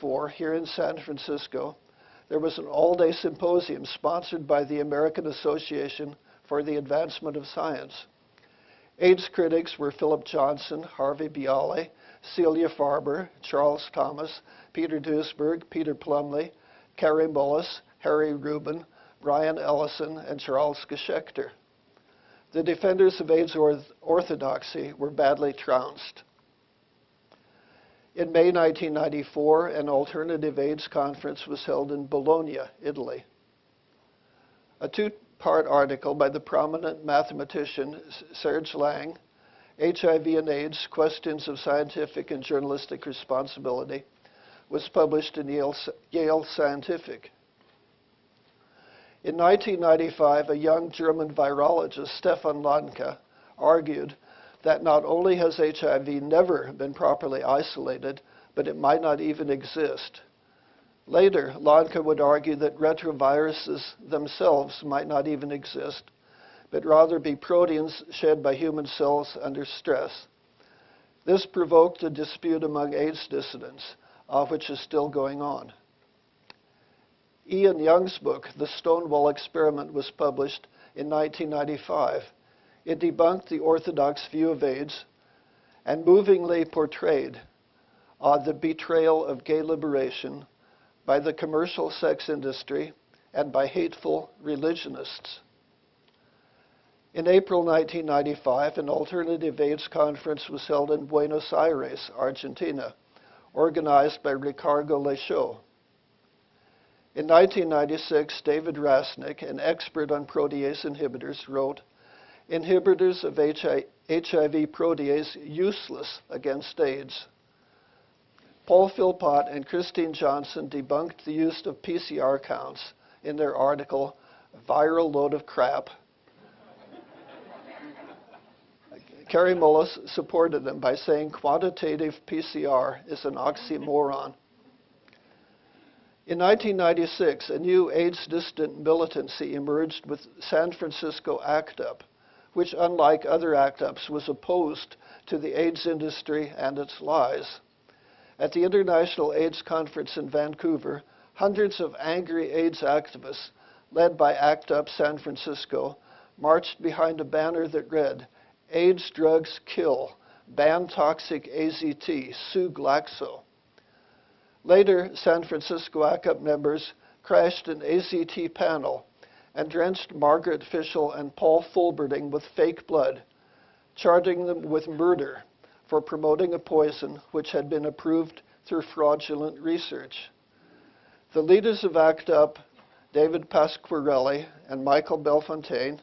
1994, here in San Francisco, there was an all-day symposium sponsored by the American Association for the Advancement of Science. AIDS critics were Philip Johnson, Harvey Bialy, Celia Farber, Charles Thomas, Peter Duesberg, Peter Plumley, Kary Mullis, Harry Rubin, Bryan Ellison, and Charles Geshekter. The defenders of AIDS orthodoxy were badly trounced. In May 1994, an alternative AIDS conference was held in Bologna, Italy. A two-part article by the prominent mathematician Serge Lang, HIV and AIDS, Questions of Scientific and Journalistic Responsibility, was published in Yale, Yale Scientific. In 1995, a young German virologist, Stefan Lanka, argued that not only has HIV never been properly isolated, but it might not even exist. Later, Lanka would argue that retroviruses themselves might not even exist, but rather be proteins shed by human cells under stress. This provoked a dispute among AIDS dissidents, uh, which is still going on. Ian Young's book, The Stonewall Experiment, was published in 1995 it debunked the orthodox view of AIDS and movingly portrayed uh, the betrayal of gay liberation by the commercial sex industry and by hateful religionists. In April 1995, an alternative AIDS conference was held in Buenos Aires, Argentina, organized by Ricardo Lechaux. In 1996, David Rasnick, an expert on protease inhibitors, wrote, inhibitors of HIV protease useless against AIDS. Paul Philpott and Christine Johnson debunked the use of PCR counts in their article, Viral Load of Crap. Kary Mullis supported them by saying quantitative PCR is an oxymoron. In 1996, a new AIDS distant militancy emerged with San Francisco ACT UP, which, unlike other ACT UPs, was opposed to the AIDS industry and its lies. At the International AIDS Conference in Vancouver, hundreds of angry AIDS activists, led by ACT UP San Francisco, marched behind a banner that read, AIDS drugs kill, ban toxic AZT, sue Glaxo. Later, San Francisco ACT UP members crashed an AZT panel and drenched Margaret Fischl and Paul Volberding with fake blood, charging them with murder for promoting a poison which had been approved through fraudulent research. The leaders of ACT UP, David Pasquarelli and Michael Bellefountaine,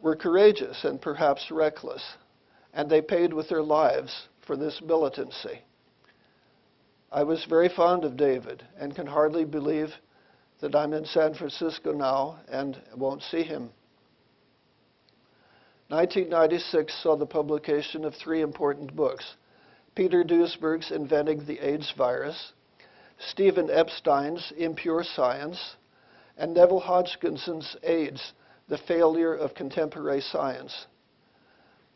were courageous and perhaps reckless, and they paid with their lives for this militancy. I was very fond of David and can hardly believe that I'm in San Francisco now and won't see him. 1996 saw the publication of three important books Peter Duesberg's Inventing the AIDS Virus, Stephen Epstein's Impure Science, and Neville Hodgkinson's AIDS The Failure of Contemporary Science.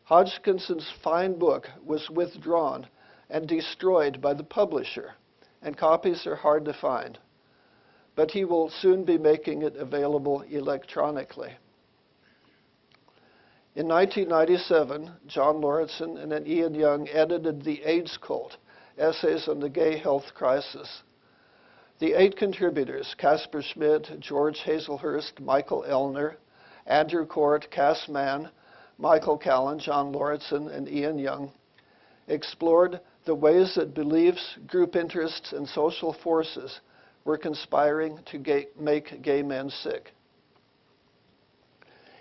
Hodgkinson's fine book was withdrawn and destroyed by the publisher, and copies are hard to find but he will soon be making it available electronically. In 1997, John Lauritsen and Ian Young edited The AIDS Cult, Essays on the Gay Health Crisis. The eight contributors, Casper Schmidt, George Hazlehurst, Michael Ellner, Andrew Court, Cass Mann, Michael Callen, John Lauritsen, and Ian Young, explored the ways that beliefs, group interests, and social forces were conspiring to gay, make gay men sick.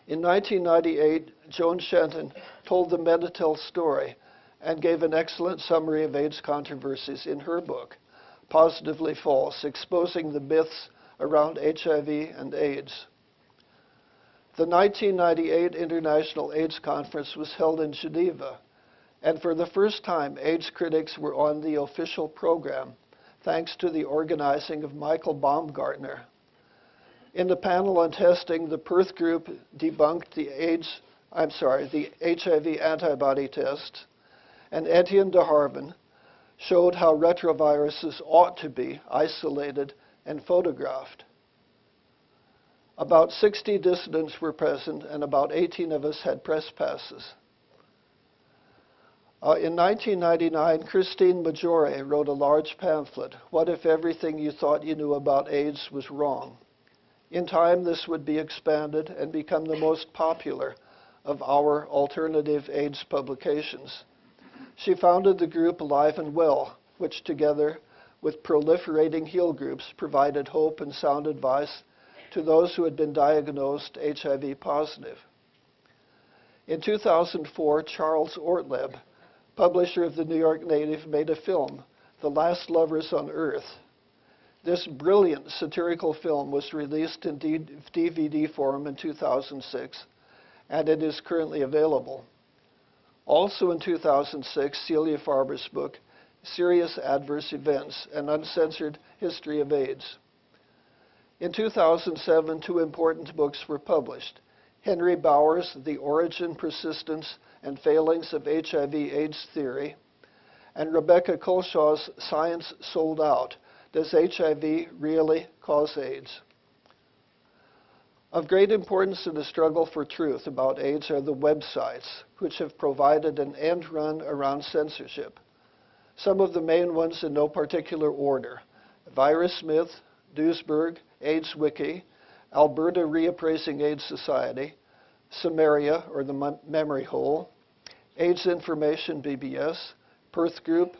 In 1998, Joan Shenton told the Meditel story and gave an excellent summary of AIDS controversies in her book, Positively False, exposing the myths around HIV and AIDS. The 1998 International AIDS Conference was held in Geneva, and for the first time, AIDS critics were on the official program thanks to the organizing of Michael Baumgartner. In the panel on testing, the Perth group debunked the AIDS, I'm sorry, the HIV antibody test, and Etienne de Harven showed how retroviruses ought to be isolated and photographed. About 60 dissidents were present, and about 18 of us had press passes. Uh, in 1999, Christine Maggiore wrote a large pamphlet, What If Everything You Thought You Knew About AIDS Was Wrong? In time, this would be expanded and become the most popular of our alternative AIDS publications. She founded the group Alive and Well, which together with proliferating heal groups provided hope and sound advice to those who had been diagnosed HIV positive. In 2004, Charles Ortleb, publisher of the New York Native, made a film, The Last Lovers on Earth. This brilliant satirical film was released in DVD form in 2006, and it is currently available. Also in 2006, Celia Farber's book, Serious Adverse Events, An Uncensored History of AIDS. In 2007, two important books were published. Henry Bauer's, The Origin, Persistence, and Failings of HIV-AIDS Theory, and Rebecca Culshaw's Science Sold Out, Does HIV Really Cause AIDS? Of great importance in the struggle for truth about AIDS are the websites, which have provided an end run around censorship. Some of the main ones in no particular order. VirusMyth, Duesberg, AIDS Wiki, Alberta Reappraising AIDS Society, Sumeria, or the Memory Hole, AIDS Information BBS, Perth Group,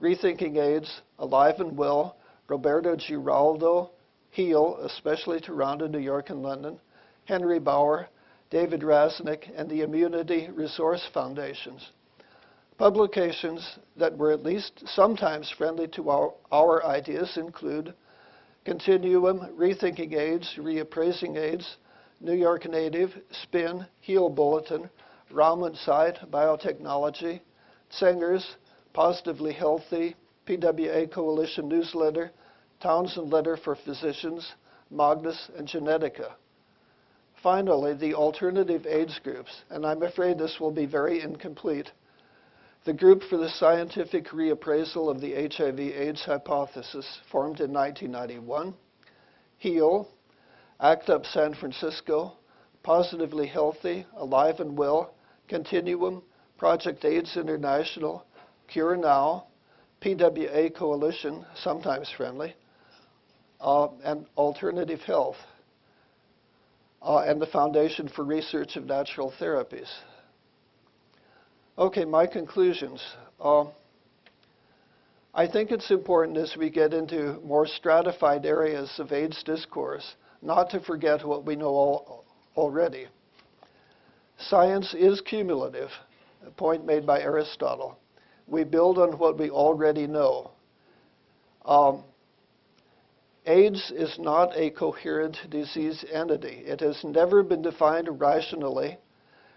Rethinking AIDS, Alive and Well, Roberto Giraldo, HEAL, especially Toronto, New York, and London, Henry Bauer, David Rasnick, and the Immunity Resource Foundations. Publications that were at least sometimes friendly to our, our ideas include Continuum, Rethinking AIDS, Reappraising AIDS, New York Native, SPIN, HEAL Bulletin, Raumann Site, Biotechnology, Sengers, Positively Healthy, PWA Coalition Newsletter, Townsend Letter for Physicians, Magnus, and Genetica. Finally, the alternative AIDS groups, and I'm afraid this will be very incomplete, the Group for the Scientific Reappraisal of the HIV-AIDS Hypothesis, formed in 1991, HEAL, ACT UP San Francisco, Positively Healthy, Alive and Well, Continuum, Project AIDS International, Cure Now, PWA Coalition, sometimes friendly, uh, and Alternative Health, uh, and the Foundation for Research of Natural Therapies. Okay, my conclusions. Uh, I think it's important as we get into more stratified areas of AIDS discourse not to forget what we know already. Science is cumulative, a point made by Aristotle. We build on what we already know. Um, AIDS is not a coherent disease entity. It has never been defined rationally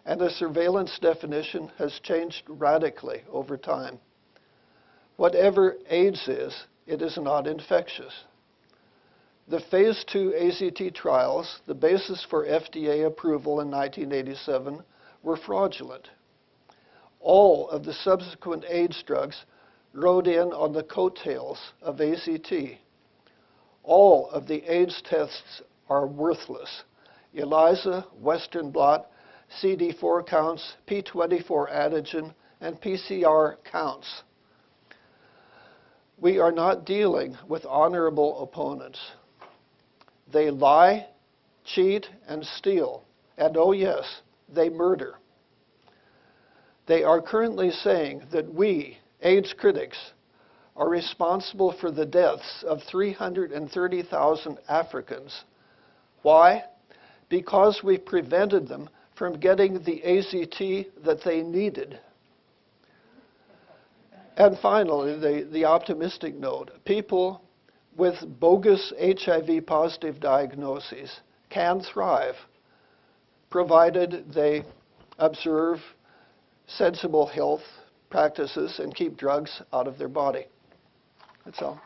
and the surveillance definition has changed radically over time. Whatever AIDS is, it is not infectious. The phase 2 AZT trials, the basis for FDA approval in 1987, were fraudulent. All of the subsequent AIDS drugs rode in on the coattails of AZT. All of the AIDS tests are worthless. ELISA, Western blot, CD4 counts, P24 antigen, and PCR counts. We are not dealing with honorable opponents. They lie, cheat, and steal. And oh, yes, they murder. They are currently saying that we, AIDS critics, are responsible for the deaths of 330,000 Africans. Why? Because we prevented them from getting the AZT that they needed. And finally, the, the optimistic note people with bogus HIV positive diagnoses can thrive provided they observe sensible health practices and keep drugs out of their body. That's all.